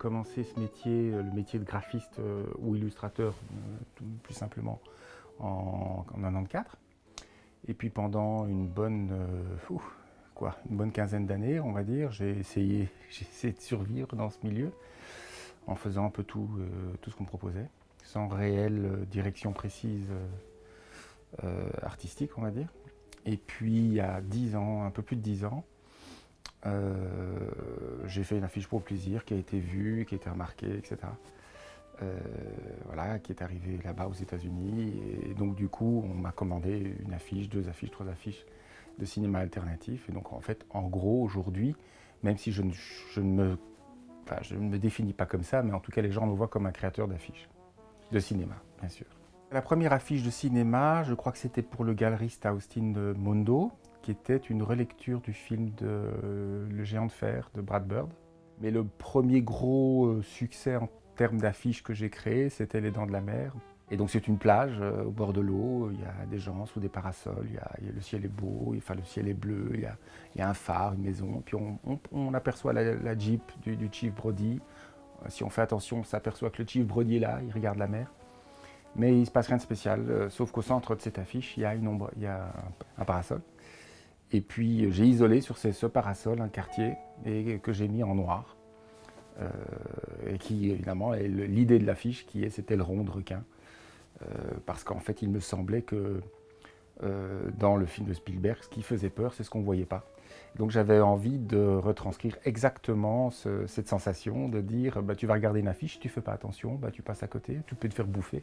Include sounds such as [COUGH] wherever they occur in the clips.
commencé ce métier, le métier de graphiste ou illustrateur, plus simplement, en, en 94. Et puis pendant une bonne, quoi, une bonne quinzaine d'années, on va dire, j'ai essayé, [LAUGHS] essayé de survivre dans ce milieu en faisant un peu tout, tout ce qu'on me proposait, sans réelle direction précise artistique, on va dire. Et puis, il y a 10 ans, un peu plus de 10 ans, euh, j'ai fait une affiche pour plaisir qui a été vue, qui a été remarquée, etc. Euh, voilà, qui est arrivée là-bas aux États-Unis. Et donc, du coup, on m'a commandé une affiche, deux affiches, trois affiches de cinéma alternatif. Et donc, en fait, en gros, aujourd'hui, même si je ne, me, je ne me définis pas comme ça, mais en tout cas, les gens me voient comme un créateur d'affiches, de cinéma, bien sûr. La première affiche de cinéma, je crois que c'était pour le galeriste Austin Mondo, qui était une relecture du film de Le géant de fer de Brad Bird. Mais le premier gros euh, succès en termes d'affiches que j'ai créé, c'était Les Dents de la Mer. Et donc c'est une plage euh, au bord de l'eau, il y a des gens sous des parasols, il y a, le ciel est beau, enfin le ciel est bleu, il y a, un phare, une maison, puis on, aperçoit la, jeep du, Chief Brody. Euh, si on fait attention, on s'aperçoit que le Chief Brody est là, il regarde la mer. Mais il ne se passe rien de spécial, euh, sauf qu'au centre de cette affiche, il y a, une ombre, il y a un, parasol. Et puis j'ai isolé sur ce, parasol un quartier que j'ai mis en noir. Euh, et qui, évidemment, est l'idée de l'affiche qui est c'était le rond de requin. Euh, parce qu'en fait, il me semblait que dans le film de Spielberg, ce qui faisait peur, c'est ce qu'on ne voyait pas. Donc j'avais envie de retranscrire exactement cette sensation, de dire bah, tu vas regarder une affiche, tu ne fais pas attention, bah, tu passes à côté, tu peux te faire bouffer.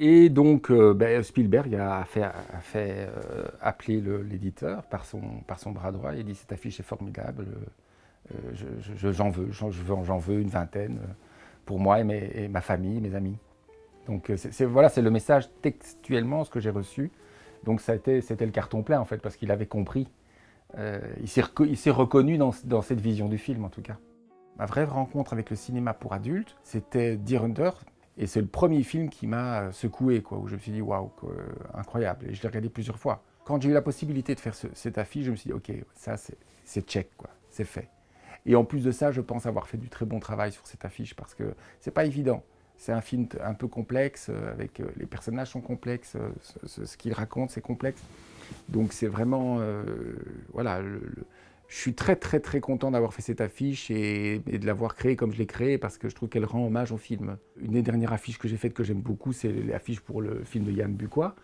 Et donc euh, ben, Spielberg a fait, euh, appeler l'éditeur par son, par son bras droit et dit cette affiche est formidable, euh, j'en veux, j'en veux une vingtaine pour moi et, ma famille, mes amis. Donc voilà, c'est le message textuellement ce que j'ai reçu. Donc c'était le carton plein en fait parce qu'il avait compris. il s'est reconnu dans, dans, cette vision du film en tout cas. Ma vraie rencontre avec le cinéma pour adultes, c'était Deer Hunter, et c'est le premier film qui m'a secoué, quoi, où je me suis dit, waouh, incroyable. Et je l'ai regardé plusieurs fois. Quand j'ai eu la possibilité de faire cette affiche, je me suis dit, ok, ça c'est check, quoi, c'est fait. Et en plus de ça, je pense avoir fait du très bon travail sur cette affiche parce que c'est pas évident. C'est un film un peu complexe, euh, avec euh, les personnages sont complexes, euh, ce, qu'il raconte c'est complexe. Donc c'est vraiment, voilà, je suis très très très content d'avoir fait cette affiche et, de l'avoir créée comme je l'ai créée parce que je trouve qu'elle rend hommage au film. Une des dernières affiches que j'ai faites que j'aime beaucoup, c'est l'affiche pour le film de Yann Bucois.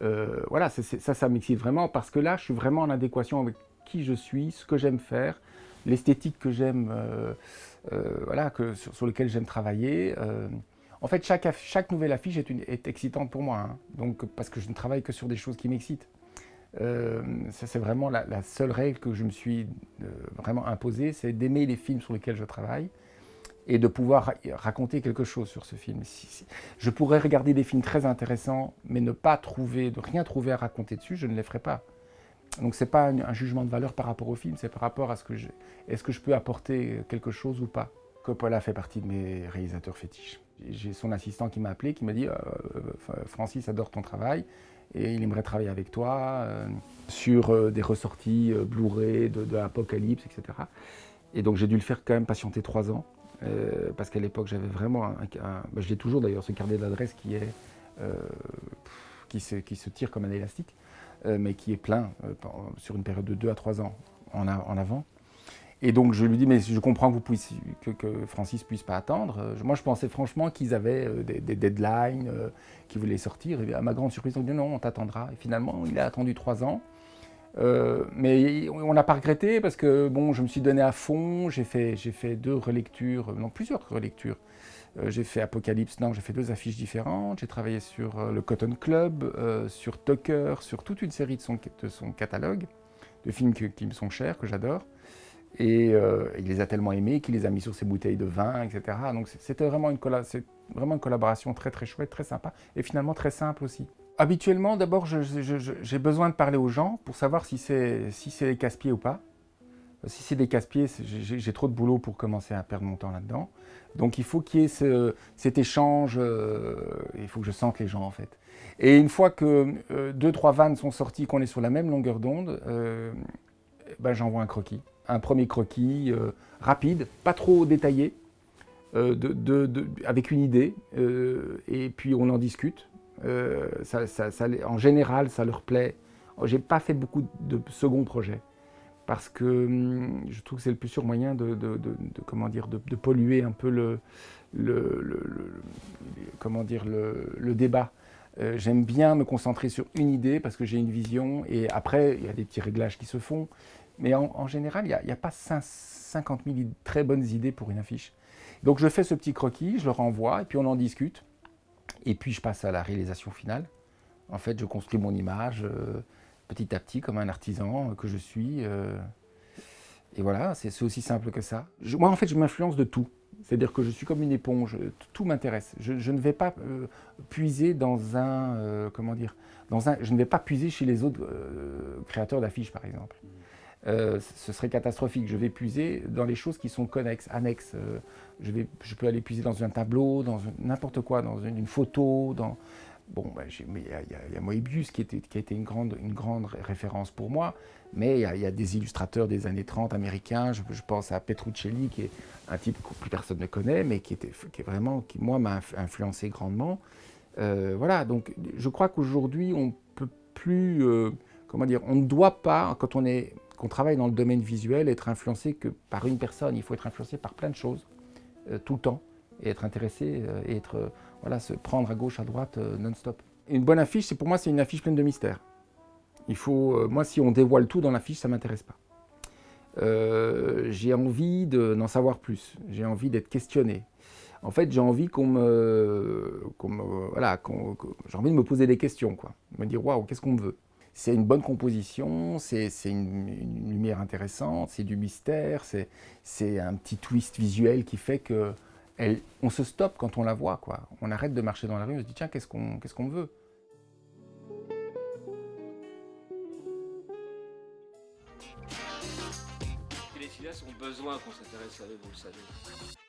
Euh, voilà, ça, ça m'excite vraiment parce que là, je suis vraiment en adéquation avec qui je suis, ce que j'aime faire, l'esthétique que j'aime, euh, euh, voilà, que, sur, lequel j'aime travailler. en fait, chaque, chaque nouvelle affiche est excitante pour moi, hein. donc, parce que je ne travaille que sur des choses qui m'excitent. Euh, c'est vraiment la, seule règle que je me suis euh, vraiment imposée, c'est d'aimer les films sur lesquels je travaille et de pouvoir raconter quelque chose sur ce film. Je pourrais regarder des films très intéressants, mais ne pas trouver, de rien trouver à raconter dessus, je ne les ferai pas. Donc c'est pas un, jugement de valeur par rapport au film, c'est par rapport à ce que je, est-ce que je peux apporter quelque chose ou pas. Coppola fait partie de mes réalisateurs fétiches. J'ai son assistant qui m'a appelé, qui m'a dit euh, Francis adore ton travail, et il aimerait travailler avec toi euh, sur euh, des ressorties euh, Blu-ray de, Apocalypse, etc. Et donc j'ai dû le faire quand même patienter trois ans, parce qu'à l'époque j'avais vraiment, bah, je l'ai toujours d'ailleurs, ce carnet d'adresse qui est qui se, qui, se, tire comme un élastique, mais qui est plein sur une période de deux à trois ans en, en avant. Et donc je lui dis, mais je comprends que, vous puissiez, que, Francis puisse pas attendre. Euh, moi je pensais franchement qu'ils avaient euh, des, deadlines, euh, qu'ils voulaient sortir. Et à ma grande surprise, on dit non, on t'attendra. Et finalement, il a attendu trois ans. mais on n'a pas regretté parce que bon, je me suis donné à fond. J'ai fait, fait deux relectures, non plusieurs relectures. j'ai fait Apocalypse non, j'ai fait deux affiches différentes. J'ai travaillé sur le Cotton Club, sur Tucker, sur toute une série de son catalogue de films qui me sont chers, que j'adore. Et euh, il les a tellement aimés qu'il les a mis sur ses bouteilles de vin, etc. Donc c'était vraiment une, collaboration très très chouette, très sympa, et finalement très simple aussi. Habituellement, d'abord, j'ai besoin de parler aux gens pour savoir si c'est des casse-pieds ou pas. Si c'est des casse-pieds, j'ai trop de boulot pour commencer à perdre mon temps là-dedans. Donc il faut qu'il y ait ce, cet échange, euh, il faut que je sente les gens en fait. Et une fois que euh, deux, trois vannes sont sorties, qu'on est sur la même longueur d'onde, ben, j'envoie un croquis un premier croquis euh, rapide, pas trop détaillé, avec une idée, et puis on en discute. en général, ça leur plaît. J'ai pas fait beaucoup de second projets parce que hum, je trouve que c'est le plus sûr moyen de, comment dire, de, polluer un peu le, comment dire, le, débat. Euh, j'aime bien me concentrer sur une idée parce que j'ai une vision et après, il y a des petits réglages qui se font. Mais en, général, il n'y a, pas 50 000 très bonnes idées pour une affiche. Donc je fais ce petit croquis, je le renvoie et puis on en discute. Et puis je passe à la réalisation finale. En fait, je construis mon image. Euh, petit à petit, comme un artisan que je suis. Euh, et voilà, c'est aussi simple que ça. moi, en fait, je m'influence de tout. C'est-à-dire que je suis comme une éponge, tout m'intéresse. Je, ne vais pas euh, puiser dans un, euh, comment dire, dans un, je ne vais pas puiser chez les autres créateurs d'affiches, par exemple. Ce serait catastrophique. Je vais puiser dans les choses qui sont connexes, annexes. je, vais, je peux aller puiser dans un tableau, dans n'importe quoi, dans une, photo, dans, Bon, ben, il y, a Moebius qui, était, qui a été une grande, une grande référence pour moi, mais il y, a des illustrateurs des années 30 américains, je, pense à Petruccelli, qui est un type que plus personne ne connaît, mais qui, était, qui est vraiment, qui moi m'a influencé grandement. Euh, voilà, donc je crois qu'aujourd'hui on peut plus, euh, comment dire, on ne doit pas, quand on est, qu'on travaille dans le domaine visuel, être influencé que par une personne, il faut être influencé par plein de choses, euh, tout le temps, et être intéressé, et être voilà, se prendre à gauche, à droite, euh, non-stop. Une bonne affiche, pour moi, c'est une affiche pleine de mystères. Il faut, euh, moi, si on dévoile tout dans l'affiche, ça ne m'intéresse pas. Euh, j'ai envie d'en savoir plus, j'ai envie d'être questionné. En fait, j'ai envie qu'on me, voilà, j'ai envie de me poser des questions, quoi. Me dire, waouh, qu'est-ce qu'on veut? C'est une bonne composition, c'est une, lumière intéressante, c'est du mystère, c'est un petit twist visuel qui fait que on se stoppe quand on la voit, quoi. On arrête de marcher dans la rue, on se dit tiens, qu'est-ce qu'on veut? Les ont besoin qu'on s'intéresse à eux, vous le savez.